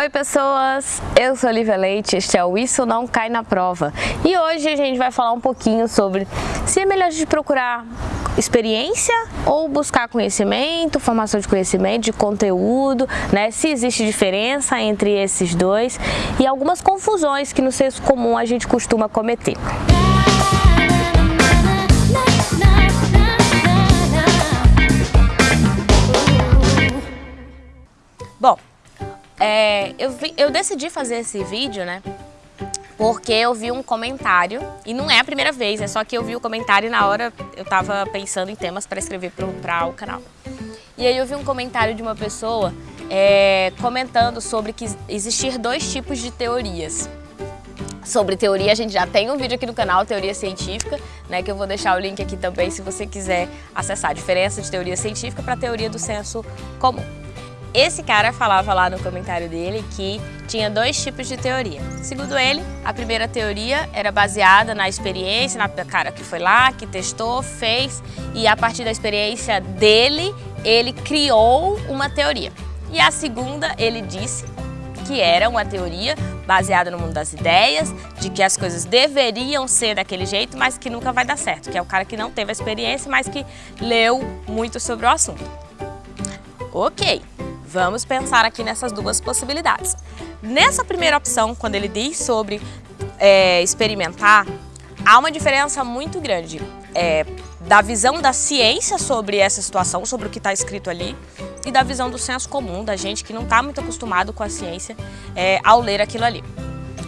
Oi pessoas, eu sou Olivia Leite, este é o Isso Não Cai na Prova e hoje a gente vai falar um pouquinho sobre se é melhor a gente procurar experiência ou buscar conhecimento, formação de conhecimento, de conteúdo, né? se existe diferença entre esses dois e algumas confusões que no senso comum a gente costuma cometer. É, eu, vi, eu decidi fazer esse vídeo, né? Porque eu vi um comentário, e não é a primeira vez, é só que eu vi o comentário e na hora eu tava pensando em temas para escrever para o canal. E aí eu vi um comentário de uma pessoa é, comentando sobre que existir dois tipos de teorias. Sobre teoria, a gente já tem um vídeo aqui no canal, Teoria Científica, né, que eu vou deixar o link aqui também se você quiser acessar a diferença de teoria científica para teoria do senso comum. Esse cara falava lá no comentário dele que tinha dois tipos de teoria. Segundo ele, a primeira teoria era baseada na experiência, na cara que foi lá, que testou, fez e a partir da experiência dele, ele criou uma teoria. E a segunda, ele disse que era uma teoria baseada no mundo das ideias, de que as coisas deveriam ser daquele jeito, mas que nunca vai dar certo, que é o cara que não teve a experiência, mas que leu muito sobre o assunto. Ok, Vamos pensar aqui nessas duas possibilidades. Nessa primeira opção, quando ele diz sobre é, experimentar, há uma diferença muito grande é, da visão da ciência sobre essa situação, sobre o que está escrito ali, e da visão do senso comum, da gente que não está muito acostumado com a ciência é, ao ler aquilo ali.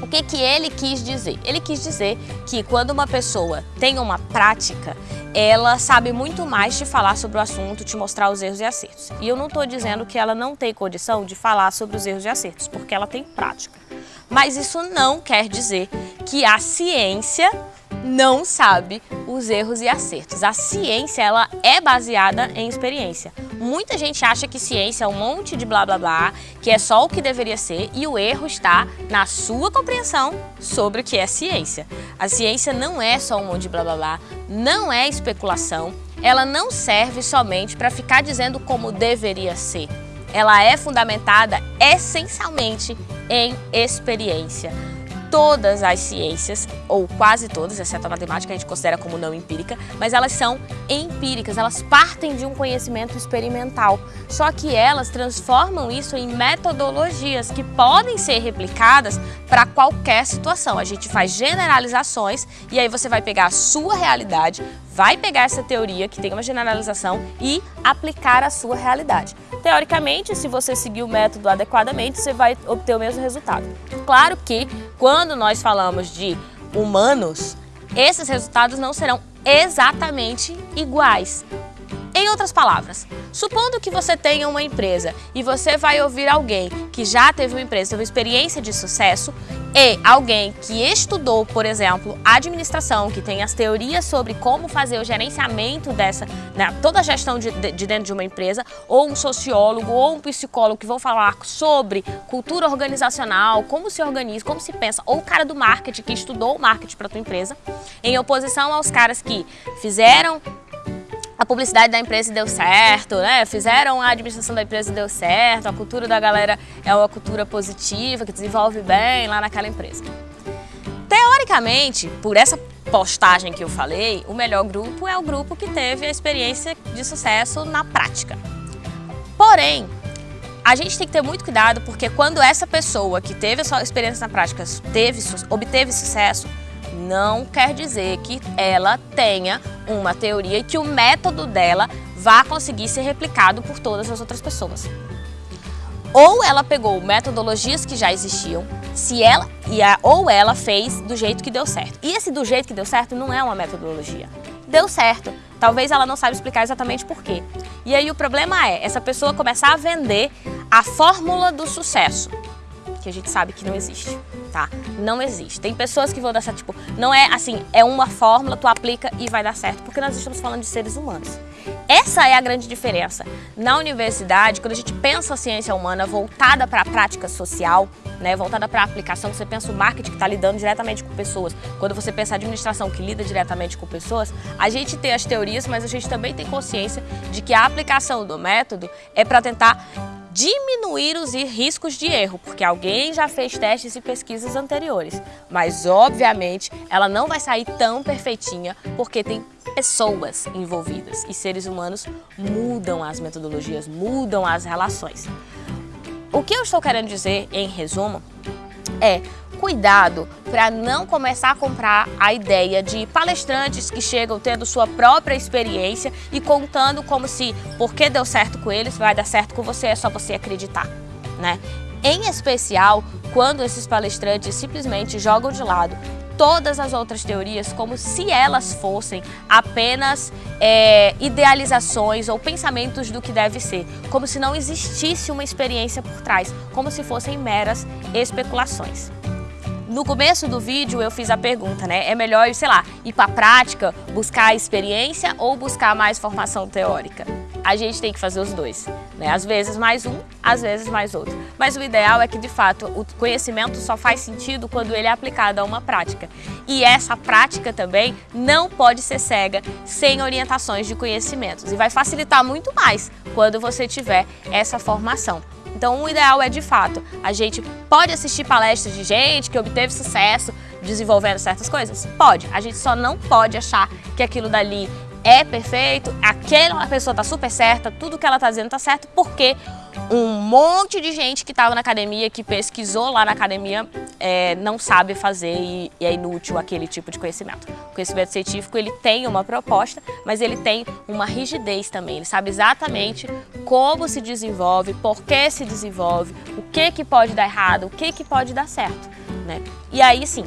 O que, que ele quis dizer? Ele quis dizer que quando uma pessoa tem uma prática, ela sabe muito mais de falar sobre o assunto, te mostrar os erros e acertos. E eu não estou dizendo que ela não tem condição de falar sobre os erros e acertos, porque ela tem prática. Mas isso não quer dizer que a ciência não sabe os erros e acertos. A ciência ela é baseada em experiência. Muita gente acha que ciência é um monte de blá blá blá, que é só o que deveria ser e o erro está na sua compreensão sobre o que é ciência. A ciência não é só um monte de blá blá blá, não é especulação, ela não serve somente para ficar dizendo como deveria ser. Ela é fundamentada essencialmente em experiência todas as ciências, ou quase todas, exceto a matemática, a gente considera como não empírica, mas elas são empíricas, elas partem de um conhecimento experimental. Só que elas transformam isso em metodologias que podem ser replicadas para qualquer situação. A gente faz generalizações e aí você vai pegar a sua realidade, vai pegar essa teoria que tem uma generalização e aplicar a sua realidade. Teoricamente, se você seguir o método adequadamente, você vai obter o mesmo resultado. Claro que quando nós falamos de humanos, esses resultados não serão exatamente iguais. Em outras palavras, supondo que você tenha uma empresa e você vai ouvir alguém que já teve uma empresa, teve uma experiência de sucesso e alguém que estudou, por exemplo, administração, que tem as teorias sobre como fazer o gerenciamento dessa, né, toda a gestão de, de, dentro de uma empresa, ou um sociólogo ou um psicólogo que vão falar sobre cultura organizacional, como se organiza, como se pensa, ou o cara do marketing que estudou o marketing para tua empresa, em oposição aos caras que fizeram a publicidade da empresa deu certo, né? Fizeram a administração da empresa deu certo, a cultura da galera é uma cultura positiva, que desenvolve bem lá naquela empresa. Teoricamente, por essa postagem que eu falei, o melhor grupo é o grupo que teve a experiência de sucesso na prática. Porém, a gente tem que ter muito cuidado porque quando essa pessoa que teve a sua experiência na prática teve, obteve sucesso, não quer dizer que ela tenha uma teoria e que o método dela vá conseguir ser replicado por todas as outras pessoas. Ou ela pegou metodologias que já existiam, se ela e a, ou ela fez do jeito que deu certo. E esse do jeito que deu certo não é uma metodologia. Deu certo. Talvez ela não saiba explicar exatamente por quê. E aí o problema é essa pessoa começar a vender a fórmula do sucesso que a gente sabe que não existe, tá? Não existe. Tem pessoas que vão dar certo, tipo, não é assim, é uma fórmula, tu aplica e vai dar certo, porque nós estamos falando de seres humanos. Essa é a grande diferença. Na universidade, quando a gente pensa a ciência humana voltada para a prática social, né, voltada para a aplicação, você pensa o marketing que está lidando diretamente com pessoas, quando você pensa a administração que lida diretamente com pessoas, a gente tem as teorias, mas a gente também tem consciência de que a aplicação do método é para tentar diminuir os riscos de erro, porque alguém já fez testes e pesquisas anteriores. Mas, obviamente, ela não vai sair tão perfeitinha, porque tem pessoas envolvidas e seres humanos mudam as metodologias, mudam as relações. O que eu estou querendo dizer, em resumo, é cuidado para não começar a comprar a ideia de palestrantes que chegam tendo sua própria experiência e contando como se, porque deu certo com eles, vai dar certo com você, é só você acreditar, né? Em especial, quando esses palestrantes simplesmente jogam de lado todas as outras teorias como se elas fossem apenas é, idealizações ou pensamentos do que deve ser, como se não existisse uma experiência por trás, como se fossem meras especulações. No começo do vídeo eu fiz a pergunta, né? É melhor, sei lá, ir para a prática, buscar a experiência ou buscar mais formação teórica? A gente tem que fazer os dois, né? Às vezes mais um, às vezes mais outro. Mas o ideal é que, de fato, o conhecimento só faz sentido quando ele é aplicado a uma prática. E essa prática também não pode ser cega sem orientações de conhecimentos. E vai facilitar muito mais quando você tiver essa formação. Então o ideal é, de fato, a gente pode assistir palestras de gente que obteve sucesso desenvolvendo certas coisas? Pode. A gente só não pode achar que aquilo dali é perfeito, aquela pessoa tá super certa, tudo que ela tá dizendo tá certo, porque um monte de gente que estava na academia, que pesquisou lá na academia, é, não sabe fazer e, e, é inútil aquele tipo de conhecimento. O conhecimento científico ele tem uma proposta, mas ele tem uma rigidez também. Ele sabe exatamente como se desenvolve, por que se desenvolve, o que, que pode dar errado, o que, que pode dar certo. Né? E aí sim,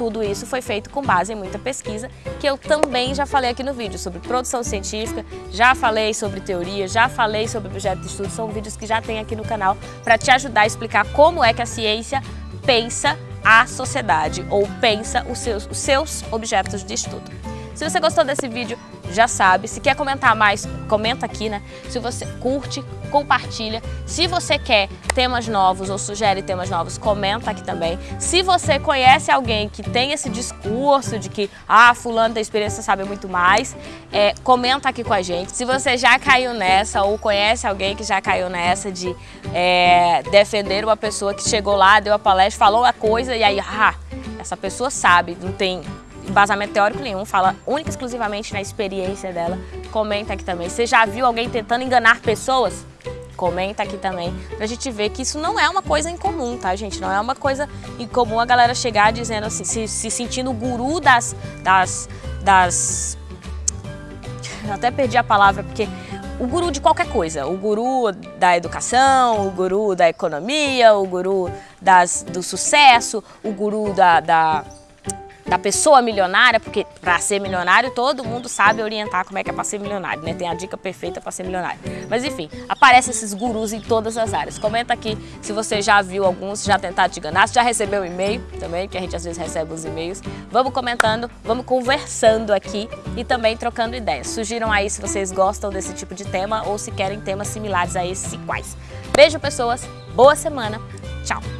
tudo isso foi feito com base em muita pesquisa, que eu também já falei aqui no vídeo, sobre produção científica, já falei sobre teoria, já falei sobre objeto de estudo, são vídeos que já tem aqui no canal para te ajudar a explicar como é que a ciência pensa a sociedade ou pensa os seus, os seus objetos de estudo. Se você gostou desse vídeo, já sabe. Se quer comentar mais, comenta aqui, né? Se você curte, compartilha. Se você quer temas novos ou sugere temas novos, comenta aqui também. Se você conhece alguém que tem esse discurso de que, ah, fulano tem experiência, sabe muito mais, é, comenta aqui com a gente. Se você já caiu nessa ou conhece alguém que já caiu nessa de é, defender uma pessoa que chegou lá, deu a palestra, falou a coisa e aí, ah, essa pessoa sabe, não tem embasamento teórico nenhum, fala única e exclusivamente na experiência dela. Comenta aqui também. Você já viu alguém tentando enganar pessoas? Comenta aqui também, pra gente ver que isso não é uma coisa incomum, tá, gente? Não é uma coisa incomum a galera chegar dizendo assim, se, se sentindo o guru das, das, das... Eu até perdi a palavra, porque o guru de qualquer coisa, o guru da educação, o guru da economia, o guru das, do sucesso, o guru da, da da pessoa milionária, porque para ser milionário todo mundo sabe orientar como é que é para ser milionário, né? Tem a dica perfeita para ser milionário. Mas enfim, aparecem esses gurus em todas as áreas. Comenta aqui se você já viu alguns, já tentaram te enganar, se já recebeu um e-mail também, que a gente às vezes recebe os e-mails. Vamos comentando, vamos conversando aqui e também trocando ideias. Sugiram aí se vocês gostam desse tipo de tema ou se querem temas similares a esses e quais. Beijo, pessoas. Boa semana. Tchau.